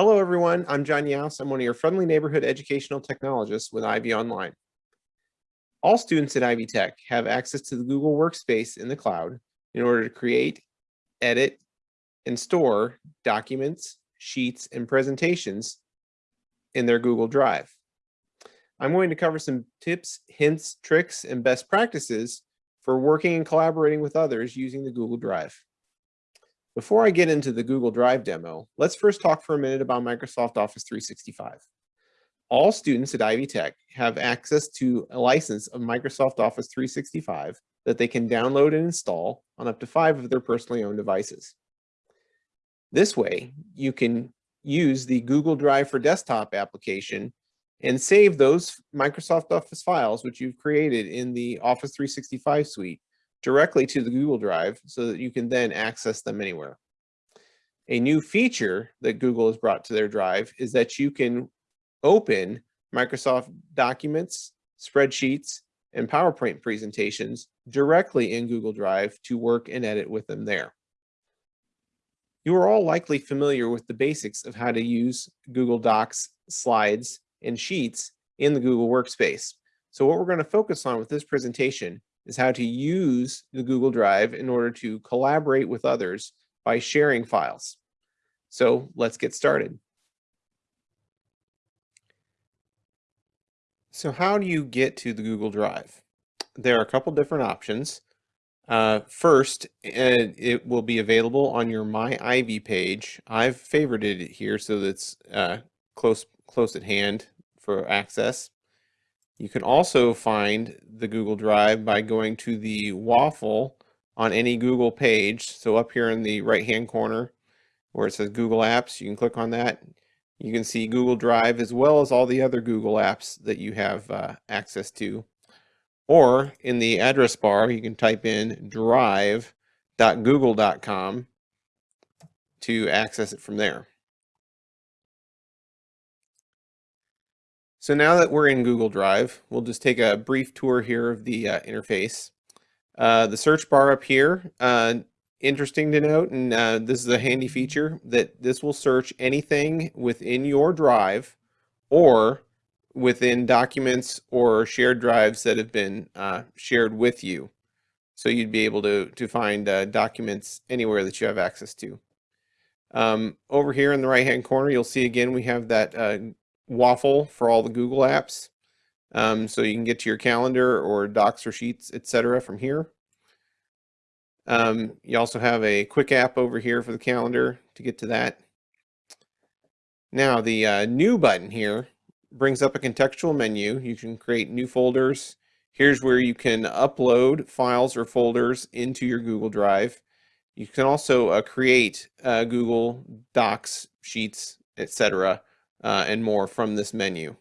Hello, everyone. I'm John Yaus. I'm one of your friendly neighborhood educational technologists with Ivy Online. All students at Ivy Tech have access to the Google Workspace in the cloud in order to create, edit, and store documents, sheets, and presentations in their Google Drive. I'm going to cover some tips, hints, tricks, and best practices for working and collaborating with others using the Google Drive. Before I get into the Google Drive demo, let's first talk for a minute about Microsoft Office 365. All students at Ivy Tech have access to a license of Microsoft Office 365 that they can download and install on up to five of their personally owned devices. This way, you can use the Google Drive for Desktop application and save those Microsoft Office files which you've created in the Office 365 suite directly to the Google Drive so that you can then access them anywhere. A new feature that Google has brought to their drive is that you can open Microsoft documents, spreadsheets, and PowerPoint presentations directly in Google Drive to work and edit with them there. You are all likely familiar with the basics of how to use Google Docs, slides, and sheets in the Google Workspace. So what we're going to focus on with this presentation is how to use the Google Drive in order to collaborate with others by sharing files. So let's get started. So how do you get to the Google Drive? There are a couple different options. Uh, first, it will be available on your My Ivy page. I've favorited it here so that's uh, close close at hand for access. You can also find the Google Drive by going to the waffle on any Google page. So up here in the right hand corner where it says Google Apps, you can click on that. You can see Google Drive as well as all the other Google apps that you have uh, access to. Or in the address bar, you can type in drive.google.com to access it from there. So now that we're in Google Drive, we'll just take a brief tour here of the uh, interface. Uh, the search bar up here, uh, interesting to note, and uh, this is a handy feature, that this will search anything within your drive or within documents or shared drives that have been uh, shared with you. So you'd be able to, to find uh, documents anywhere that you have access to. Um, over here in the right hand corner, you'll see again we have that waffle for all the Google apps. Um, so you can get to your calendar or docs or sheets, etc. from here. Um, you also have a quick app over here for the calendar to get to that. Now the uh, new button here brings up a contextual menu. You can create new folders. Here's where you can upload files or folders into your Google Drive. You can also uh, create uh, Google Docs, Sheets, etc uh, and more from this menu.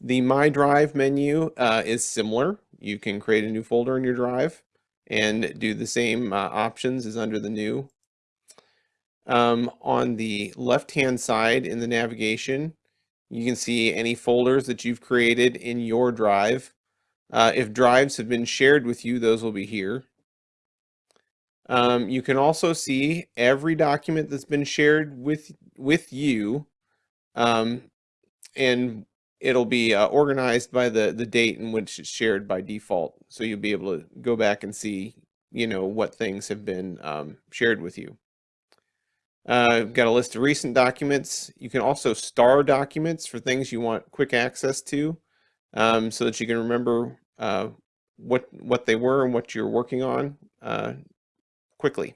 The My Drive menu uh, is similar. You can create a new folder in your drive and do the same uh, options as under the new. Um, on the left-hand side in the navigation, you can see any folders that you've created in your drive. Uh, if drives have been shared with you, those will be here. Um, you can also see every document that's been shared with with you, um, and it'll be uh, organized by the the date in which it's shared by default. So you'll be able to go back and see, you know, what things have been um, shared with you. Uh, I've got a list of recent documents. You can also star documents for things you want quick access to, um, so that you can remember uh, what what they were and what you're working on uh, quickly.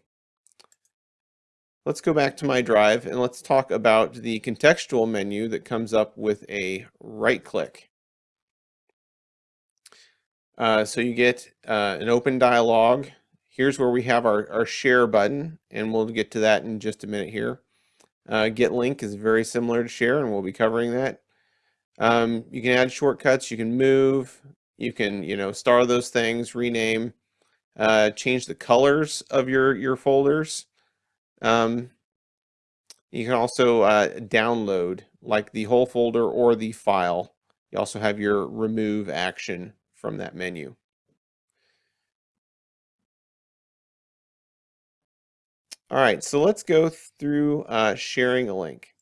Let's go back to my drive and let's talk about the contextual menu that comes up with a right click. Uh, so you get uh, an open dialog. Here's where we have our, our share button and we'll get to that in just a minute here. Uh, get link is very similar to share and we'll be covering that. Um, you can add shortcuts, you can move, you can, you know, star those things, rename, uh, change the colors of your, your folders. Um, you can also uh, download like the whole folder or the file. You also have your remove action from that menu. All right, so let's go through uh, sharing a link.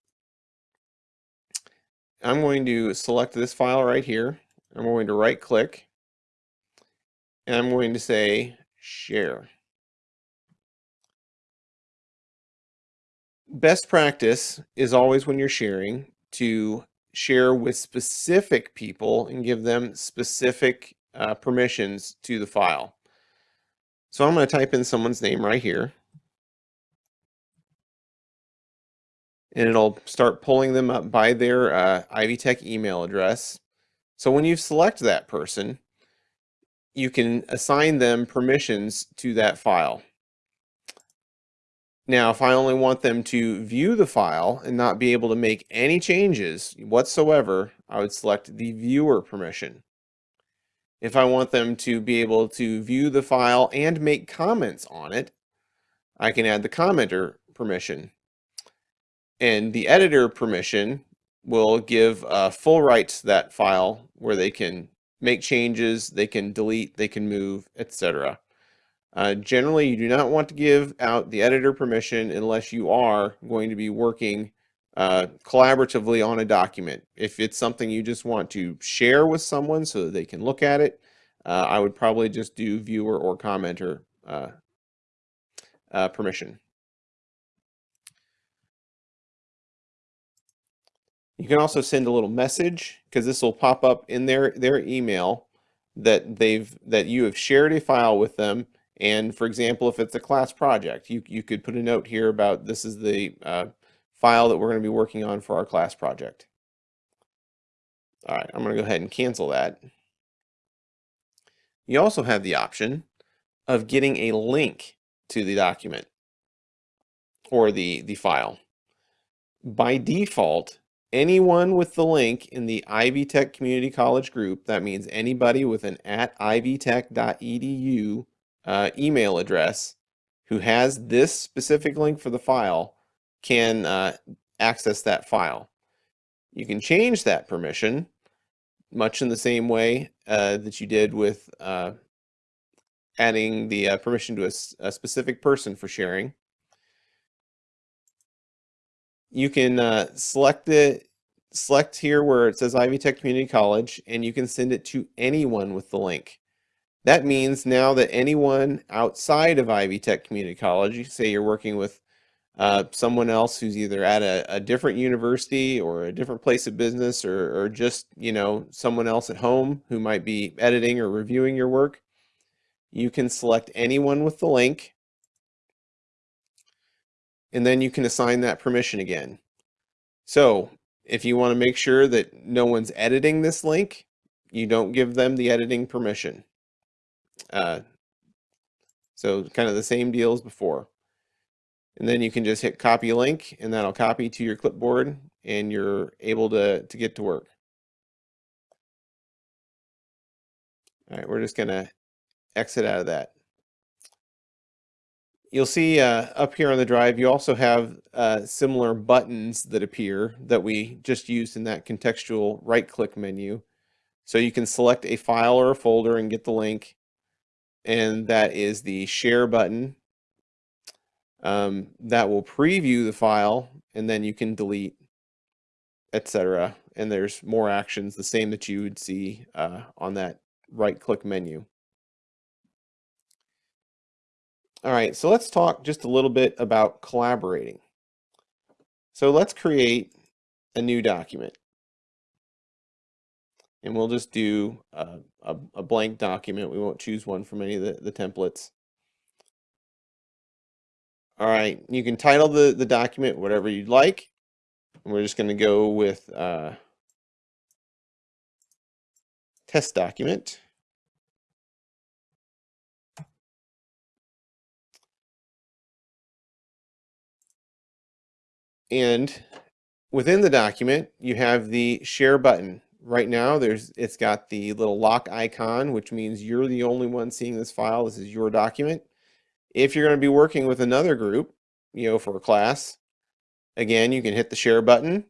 I'm going to select this file right here. I'm going to right click and I'm going to say share. Best practice is always when you're sharing to share with specific people and give them specific uh, permissions to the file. So I'm going to type in someone's name right here. And it'll start pulling them up by their uh, Ivy Tech email address. So when you select that person, you can assign them permissions to that file. Now, if I only want them to view the file and not be able to make any changes whatsoever, I would select the viewer permission. If I want them to be able to view the file and make comments on it, I can add the commenter permission. And the editor permission will give full rights to that file where they can make changes, they can delete, they can move, etc. Uh, generally, you do not want to give out the editor permission unless you are going to be working uh, collaboratively on a document. If it's something you just want to share with someone so that they can look at it, uh, I would probably just do viewer or commenter uh, uh, permission. You can also send a little message because this will pop up in their, their email that they've that you have shared a file with them. And for example, if it's a class project, you, you could put a note here about this is the uh, file that we're going to be working on for our class project. All right, I'm going to go ahead and cancel that. You also have the option of getting a link to the document or the, the file. By default, anyone with the link in the Ivy Tech Community College group, that means anybody with an at ivytech.edu uh, email address who has this specific link for the file can uh, access that file. You can change that permission much in the same way uh, that you did with uh, adding the uh, permission to a, a, specific person for sharing. You can uh, select the select here where it says Ivy Tech Community College and you can send it to anyone with the link. That means now that anyone outside of Ivy Tech Community College, say you're working with uh, someone else who's either at a, a, different university or a different place of business or, or just, you know, someone else at home who might be editing or reviewing your work, you can select anyone with the link and then you can assign that permission again. So if you want to make sure that no one's editing this link, you don't give them the editing permission. Uh, so kind of the same deal as before. And then you can just hit copy link and that'll copy to your clipboard and you're able to, to get to work. All right, we're just gonna exit out of that. You'll see uh, up here on the drive, you also have uh, similar buttons that appear that we just used in that contextual right click menu. So you can select a file or a folder and get the link. And that is the share button um, that will preview the file and then you can delete, etc. And there's more actions, the same that you would see uh, on that right click menu. All right, so let's talk just a little bit about collaborating. So let's create a new document. And we'll just do a, a, a blank document. We won't choose one from any of the, the templates. All right, you can title the, the document whatever you'd like. And we're just going to go with uh, test document. And within the document, you have the share button. Right now, there's it's got the little lock icon, which means you're the only one seeing this file. This is your document. If you're going to be working with another group, you know, for a class, again, you can hit the share button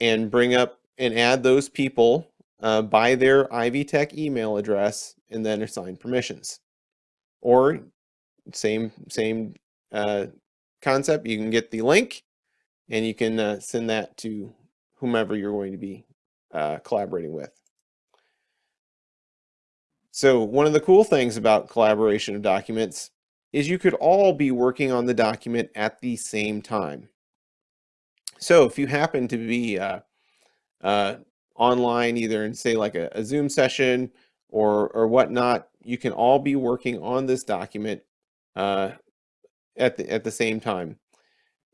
and bring up and add those people uh, by their Ivy Tech email address and then assign permissions. Or same, same uh, concept, you can get the link and you can uh, send that to whomever you're going to be uh, collaborating with. So one of the cool things about collaboration of documents is you could all be working on the document at the same time. So if you happen to be uh, uh, online, either in say like a, a Zoom session or, or whatnot, you can all be working on this document uh, at, the, at the same time.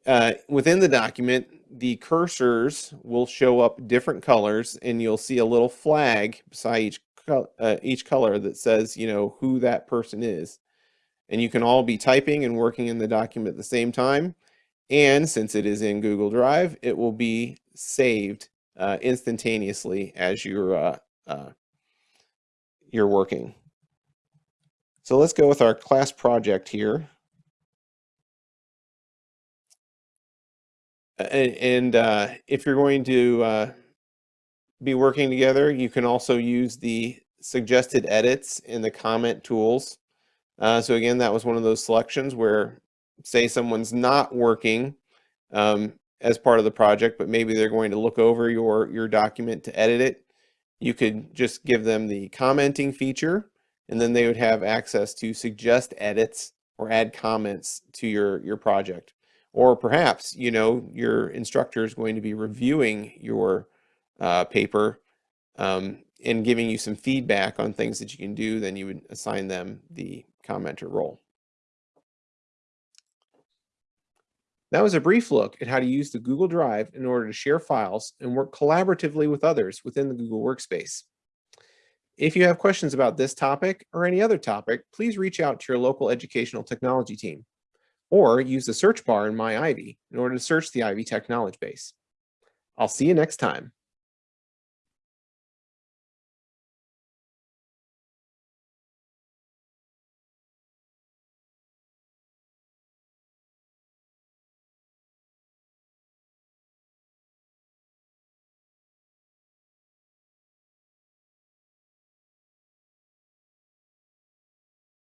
Uh, within the document, the cursors will show up different colors and you'll see a little flag beside each, uh, each color that says, you know, who that person is. And you can all be typing and working in the document at the same time. And since it is in Google Drive, it will be saved uh, instantaneously as you're, uh, uh, you're working. So let's go with our class project here. And, and uh, if you're going to uh, be working together, you can also use the suggested edits in the comment tools. Uh, so again, that was one of those selections where say someone's not working um, as part of the project, but maybe they're going to look over your, your document to edit it. You could just give them the commenting feature and then they would have access to suggest edits or add comments to your, your project. Or perhaps, you know, your instructor is going to be reviewing your uh, paper um, and giving you some feedback on things that you can do, then you would assign them the commenter role. That was a brief look at how to use the Google Drive in order to share files and work collaboratively with others within the Google Workspace. If you have questions about this topic or any other topic, please reach out to your local educational technology team or use the search bar in My Ivy in order to search the Ivy Tech knowledge base. I'll see you next time.